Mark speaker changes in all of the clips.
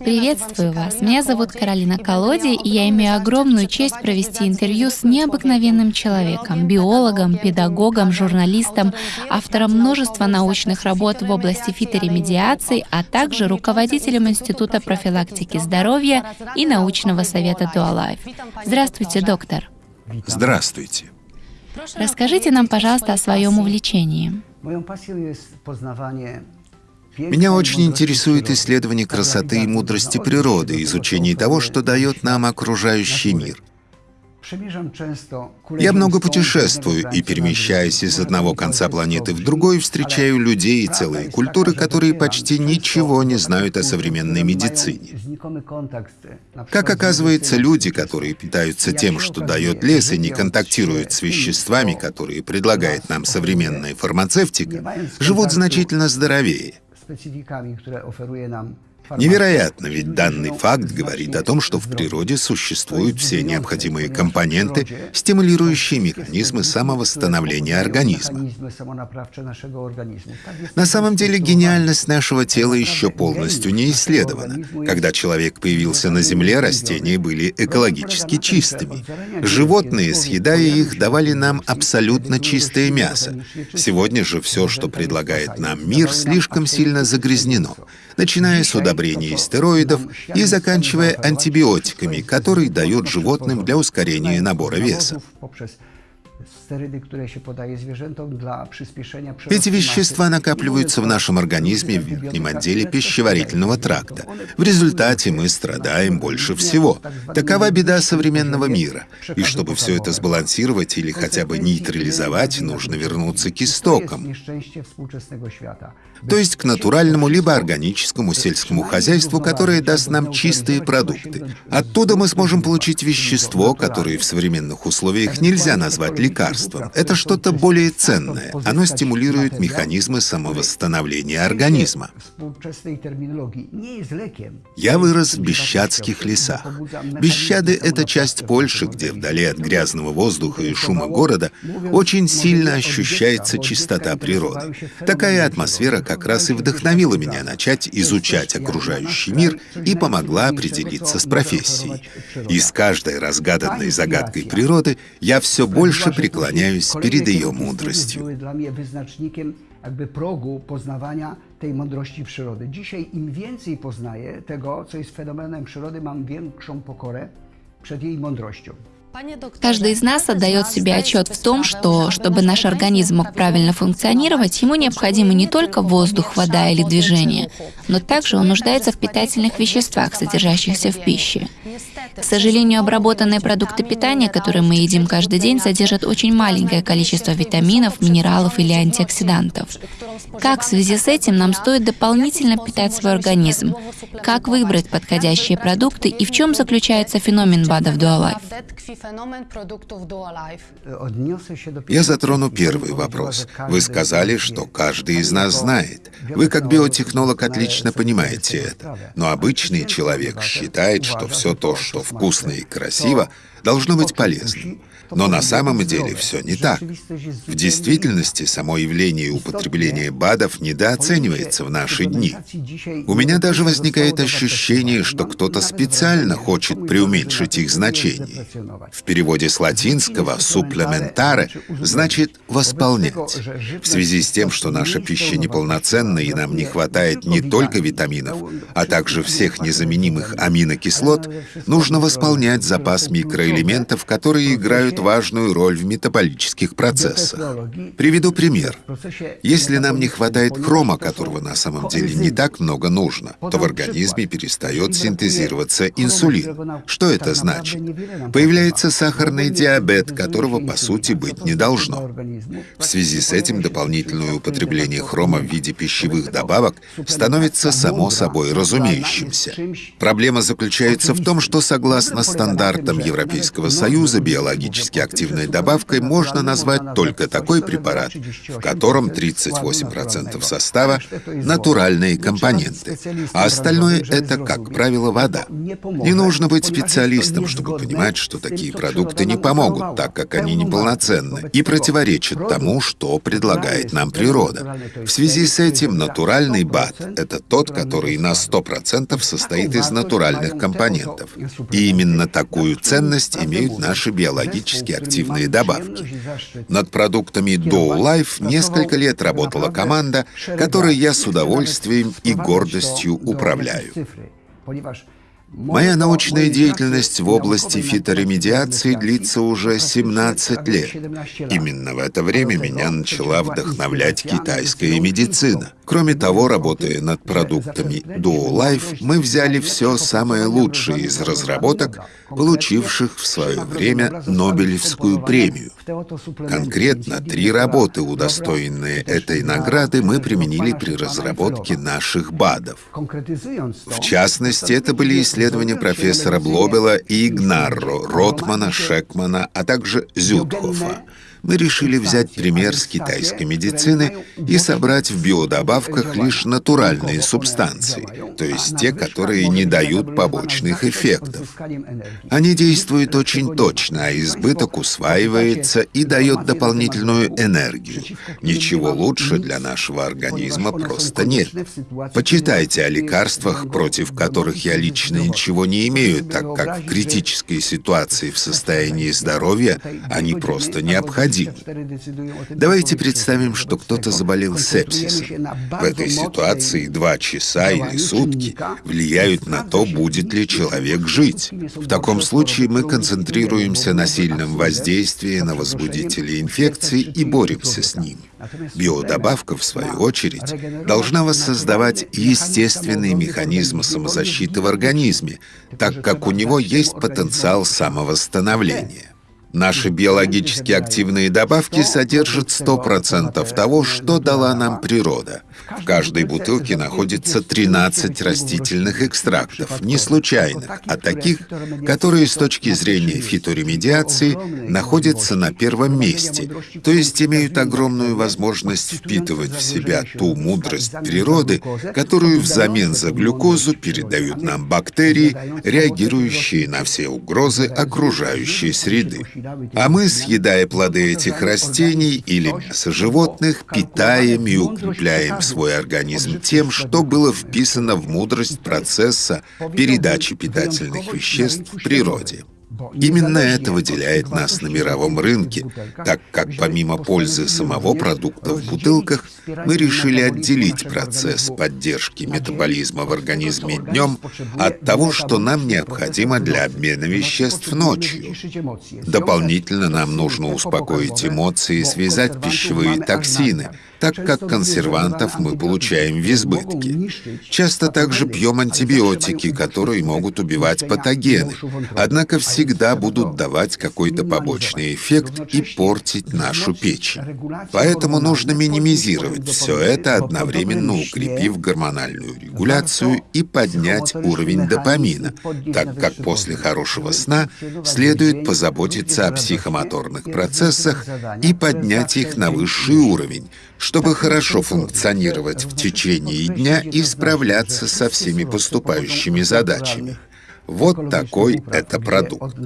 Speaker 1: Приветствую вас. Меня зовут Каролина Колоди, и я имею огромную честь провести интервью с необыкновенным человеком, биологом, педагогом, журналистом, автором множества научных работ в области фиторемедиации, а также руководителем Института профилактики здоровья и научного совета Dualife. Здравствуйте, доктор.
Speaker 2: Здравствуйте.
Speaker 1: Расскажите нам, пожалуйста, о своем увлечении.
Speaker 2: Меня очень интересует исследование красоты и мудрости природы, изучение того, что дает нам окружающий мир. Я много путешествую и, перемещаясь из одного конца планеты в другой, встречаю людей и целые культуры, которые почти ничего не знают о современной медицине. Как оказывается, люди, которые питаются тем, что дает лес, и не контактируют с веществами, которые предлагает нам современная фармацевтика, живут значительно здоровее. specyfikami, które oferuje nam Невероятно, ведь данный факт говорит о том, что в природе существуют все необходимые компоненты, стимулирующие механизмы самовосстановления организма. На самом деле гениальность нашего тела еще полностью не исследована. Когда человек появился на Земле, растения были экологически чистыми. Животные, съедая их, давали нам абсолютно чистое мясо. Сегодня же все, что предлагает нам мир, слишком сильно загрязнено начиная с удобрений стероидов и заканчивая антибиотиками, которые дают животным для ускорения набора веса. Эти вещества накапливаются в нашем организме в верхнем отделе пищеварительного тракта. В результате мы страдаем больше всего. Такова беда современного мира. И чтобы все это сбалансировать или хотя бы нейтрализовать, нужно вернуться к истокам то есть к натуральному либо органическому сельскому хозяйству, которое даст нам чистые продукты. Оттуда мы сможем получить вещество, которое в современных условиях нельзя назвать лекарством. Это что-то более ценное. Оно стимулирует механизмы самовосстановления организма. Я вырос в Бещадских лесах. Бещады — это часть Польши, где вдали от грязного воздуха и шума города очень сильно ощущается чистота природы. Такая атмосфера, как раз и вдохновила меня начать изучать окружающий мир и помогла определиться с профессией. И с каждой разгаданной загадкой природы я все больше преклоняюсь перед ее мудростью. jakby progu poznawania tej mądrości przyrody. Dzisiaj im więcej poznaję tego, co jest fenomenem przyrody, mam większą pokorę przed jej mądrością.
Speaker 1: Каждый из нас отдает себе отчет в том, что, чтобы наш организм мог правильно функционировать, ему необходимы не только воздух, вода или движение, но также он нуждается в питательных веществах, содержащихся в пище. К сожалению, обработанные продукты питания, которые мы едим каждый день, содержат очень маленькое количество витаминов, минералов или антиоксидантов. Как в связи с этим нам стоит дополнительно питать свой организм? Как выбрать подходящие продукты и в чем заключается феномен БАДа в Dualife?
Speaker 2: Я затрону первый вопрос. Вы сказали, что каждый из нас знает. Вы как биотехнолог отлично понимаете это. Но обычный человек считает, что все то, что вкусно и красиво, должно быть полезным. Но на самом деле все не так. В действительности само явление употребления БАДов недооценивается в наши дни. У меня даже возникает ощущение, что кто-то специально хочет преуменьшить их значение. В переводе с латинского «суплементаре» значит «восполнять». В связи с тем, что наша пища неполноценна и нам не хватает не только витаминов, а также всех незаменимых аминокислот, нужно восполнять запас микроэлементов, которые играют важную роль в метаболических процессах. Приведу пример. Если нам не хватает хрома, которого на самом деле не так много нужно, то в организме перестает синтезироваться инсулин. Что это значит? Появляется сахарный диабет, которого по сути быть не должно. В связи с этим дополнительное употребление хрома в виде пищевых добавок становится само собой разумеющимся. Проблема заключается в том, что согласно стандартам Европейского Союза, биологически активной добавкой можно назвать только такой препарат, в котором 38% состава — натуральные компоненты, а остальное — это, как правило, вода. Не нужно быть специалистом, чтобы понимать, что такие продукты не помогут, так как они неполноценны и противоречат тому, что предлагает нам природа. В связи с этим натуральный БАД — это тот, который на 100% состоит из натуральных компонентов. И именно такую ценность имеют наши биологически активные добавки. Над продуктами Dow Life несколько лет работала команда, которой я с удовольствием и гордостью управляю. Моя научная деятельность в области фиторемедиации длится уже 17 лет. Именно в это время меня начала вдохновлять китайская медицина. Кроме того, работая над продуктами Duo Life, мы взяли все самое лучшее из разработок, получивших в свое время Нобелевскую премию. Конкретно три работы, удостоенные этой награды, мы применили при разработке наших БАДов. В частности, это были исследования профессора Блобела и Игнарро, Ротмана, Шекмана, а также Зютхофа мы решили взять пример с китайской медицины и собрать в биодобавках лишь натуральные субстанции, то есть те, которые не дают побочных эффектов. Они действуют очень точно, а избыток усваивается и дает дополнительную энергию. Ничего лучше для нашего организма просто нет. Почитайте о лекарствах, против которых я лично ничего не имею, так как в критической ситуации в состоянии здоровья они просто необходимы необходимы. Давайте представим, что кто-то заболел сепсисом. В этой ситуации два часа или сутки влияют на то, будет ли человек жить. В таком случае мы концентрируемся на сильном воздействии на возбудители инфекции и боремся с ними. Биодобавка, в свою очередь, должна воссоздавать естественный механизм самозащиты в организме, так как у него есть потенциал самовосстановления. Наши биологически активные добавки содержат 100% того, что дала нам природа. В каждой бутылке находится 13 растительных экстрактов, не случайных, а таких, которые с точки зрения фиторемедиации находятся на первом месте, то есть имеют огромную возможность впитывать в себя ту мудрость природы, которую взамен за глюкозу передают нам бактерии, реагирующие на все угрозы окружающей среды. А мы, съедая плоды этих растений или мясо животных, питаем и укрепляем свой организм тем, что было вписано в мудрость процесса передачи питательных веществ в природе. Именно это выделяет нас на мировом рынке, так как помимо пользы самого продукта в бутылках, мы решили отделить процесс поддержки метаболизма в организме днем от того, что нам необходимо для обмена веществ ночью. Дополнительно нам нужно успокоить эмоции и связать пищевые токсины, так как консервантов мы получаем в избытке. Часто также пьем антибиотики, которые могут убивать патогены, однако всегда будут давать какой-то побочный эффект и портить нашу печень. Поэтому нужно минимизировать все это, одновременно укрепив гормональную регуляцию и поднять уровень допамина, так как после хорошего сна следует позаботиться о психомоторных процессах и поднять их на высший уровень, чтобы хорошо функционировать в течение дня и справляться со всеми поступающими задачами. Вот такой это продукт.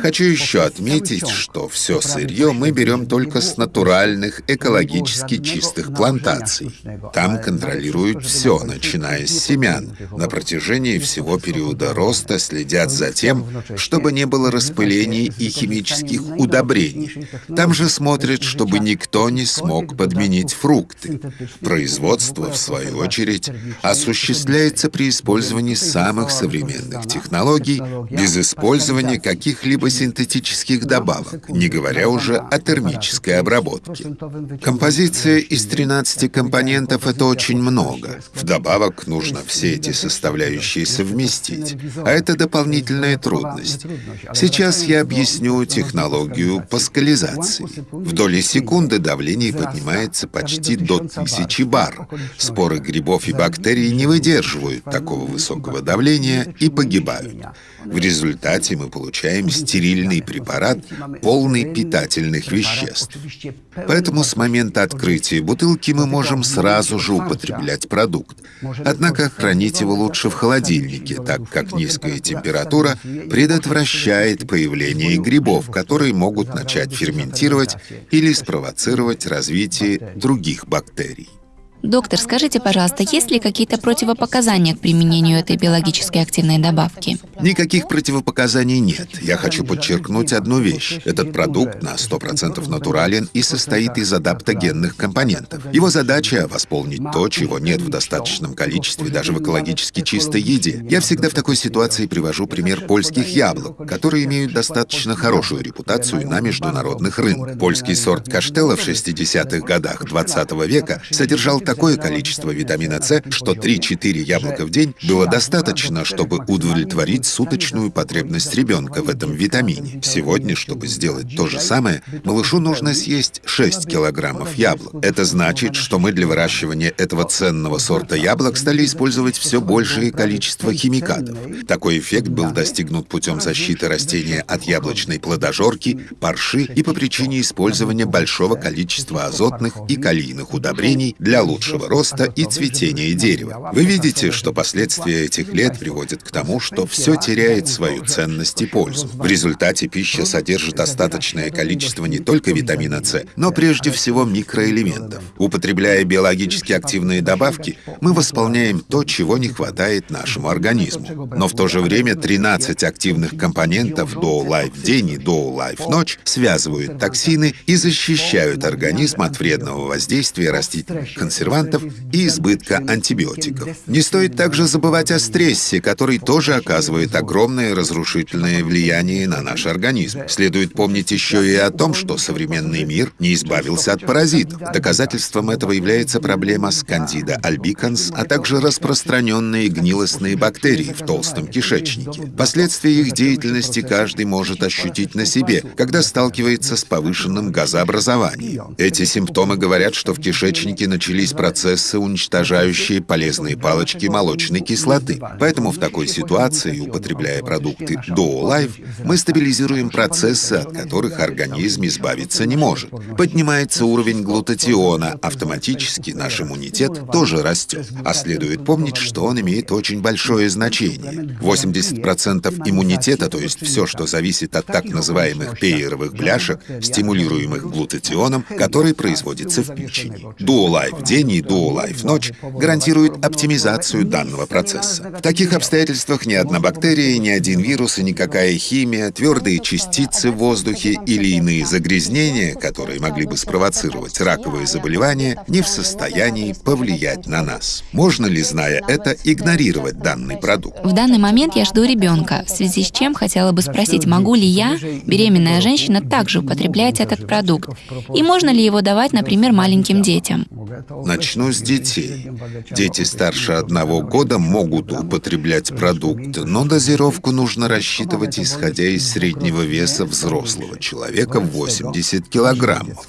Speaker 2: Хочу еще отметить, что все сырье мы берем только с натуральных, экологически чистых плантаций. Там контролируют все, начиная с семян. На протяжении всего периода роста следят за тем, чтобы не было распылений и химических удобрений. Там же смотрят, чтобы никто не смог подменить фрукты. Производство, в свою очередь, осуществляется при использовании самых современных технологий, технологий без использования каких-либо синтетических добавок, не говоря уже о термической обработке. Композиция из 13 компонентов — это очень много. Вдобавок нужно все эти составляющие совместить, а это дополнительная трудность. Сейчас я объясню технологию паскализации. В доли секунды давление поднимается почти до тысячи бар. Споры грибов и бактерий не выдерживают такого высокого давления и погибают. В результате мы получаем стерильный препарат, полный питательных веществ. Поэтому с момента открытия бутылки мы можем сразу же употреблять продукт. Однако хранить его лучше в холодильнике, так как низкая температура предотвращает появление грибов, которые могут начать ферментировать или спровоцировать развитие других бактерий.
Speaker 1: Доктор, скажите, пожалуйста, есть ли какие-то противопоказания к применению этой биологически активной добавки?
Speaker 2: Никаких противопоказаний нет. Я хочу подчеркнуть одну вещь. Этот продукт на 100% натурален и состоит из адаптогенных компонентов. Его задача — восполнить то, чего нет в достаточном количестве даже в экологически чистой еде. Я всегда в такой ситуации привожу пример польских яблок, которые имеют достаточно хорошую репутацию на международных рынках. Польский сорт каштела в 60-х годах 20 века содержал такое количество витамина С, что 3-4 яблока в день было достаточно, чтобы удовлетворить суточную потребность ребенка в этом витамине. Сегодня, чтобы сделать то же самое, малышу нужно съесть 6 килограммов яблок. Это значит, что мы для выращивания этого ценного сорта яблок стали использовать все большее количество химикатов. Такой эффект был достигнут путем защиты растения от яблочной плодожорки, парши и по причине использования большого количества азотных и калийных удобрений для лучшего лучшего роста и цветения дерева. Вы видите, что последствия этих лет приводят к тому, что все теряет свою ценность и пользу. В результате пища содержит остаточное количество не только витамина С, но прежде всего микроэлементов. Употребляя биологически активные добавки, мы восполняем то, чего не хватает нашему организму. Но в то же время 13 активных компонентов до Life день и до Life ночь связывают токсины и защищают организм от вредного воздействия растительных консервантов консервантов и избытка антибиотиков. Не стоит также забывать о стрессе, который тоже оказывает огромное разрушительное влияние на наш организм. Следует помнить еще и о том, что современный мир не избавился от паразитов. Доказательством этого является проблема скандида альбиканс, а также распространенные гнилостные бактерии в толстом кишечнике. Последствия их деятельности каждый может ощутить на себе, когда сталкивается с повышенным газообразованием. Эти симптомы говорят, что в кишечнике начались процессы, уничтожающие полезные палочки молочной кислоты. Поэтому в такой ситуации, употребляя продукты Duo Life, мы стабилизируем процессы, от которых организм избавиться не может. Поднимается уровень глутатиона, автоматически наш иммунитет тоже растет. А следует помнить, что он имеет очень большое значение. 80% иммунитета, то есть все, что зависит от так называемых пейеровых бляшек, стимулируемых глутатионом, который производится в печени. Duo Life день и Duo Life ночь гарантирует оптимизацию данного процесса. В таких обстоятельствах ни одна бактерия, ни один вирус и никакая химия, твердые частицы в воздухе или иные загрязнения, которые могли бы спровоцировать раковые заболевания, не в состоянии повлиять на нас. Можно ли, зная это, игнорировать данный продукт?
Speaker 1: В данный момент я жду ребенка, в связи с чем хотела бы спросить, могу ли я, беременная женщина, также употреблять этот продукт? И можно ли его давать, например, маленьким детям?
Speaker 2: Начну с детей. Дети старше одного года могут употреблять продукт, но дозировку нужно рассчитывать, исходя из среднего веса взрослого человека в 80 килограммов.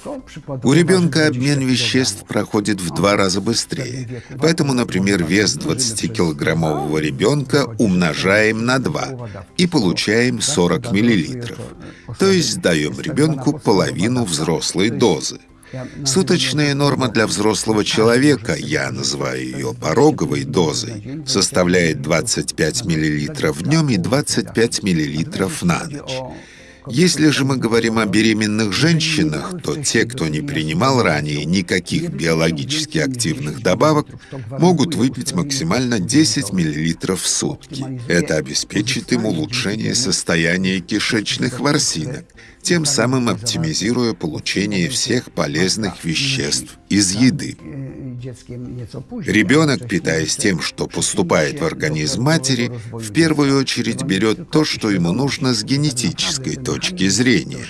Speaker 2: У ребенка обмен веществ проходит в два раза быстрее. Поэтому, например, вес 20-килограммового ребенка умножаем на 2 и получаем 40 миллилитров. То есть даем ребенку половину взрослой дозы. Суточная норма для взрослого человека, я называю ее пороговой дозой, составляет 25 мл днем и 25 мл на ночь. Если же мы говорим о беременных женщинах, то те, кто не принимал ранее никаких биологически активных добавок, могут выпить максимально 10 мл в сутки. Это обеспечит им улучшение состояния кишечных ворсинок, тем самым оптимизируя получение всех полезных веществ из еды. Ребенок, питаясь тем, что поступает в организм матери, в первую очередь берет то, что ему нужно с генетической точки зрения.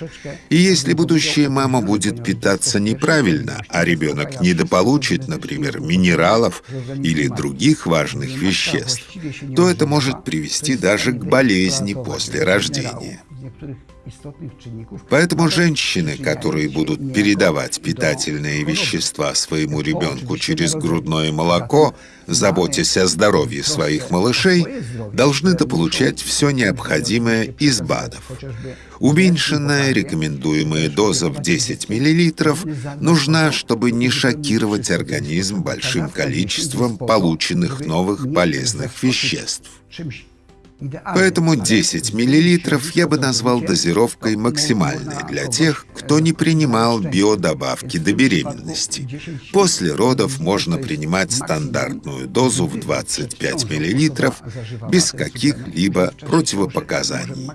Speaker 2: И если будущая мама будет питаться неправильно, а ребенок недополучит, например, минералов или других важных веществ, то это может привести даже к болезни после рождения. Поэтому женщины, которые будут передавать питательные вещества своему ребенку через грудное молоко, заботясь о здоровье своих малышей, должны дополучать все необходимое из БАДов. Уменьшенная рекомендуемая доза в 10 мл нужна, чтобы не шокировать организм большим количеством полученных новых полезных веществ. Поэтому 10 мл я бы назвал дозировкой максимальной для тех, кто не принимал биодобавки до беременности. После родов можно принимать стандартную дозу в 25 мл без каких-либо противопоказаний.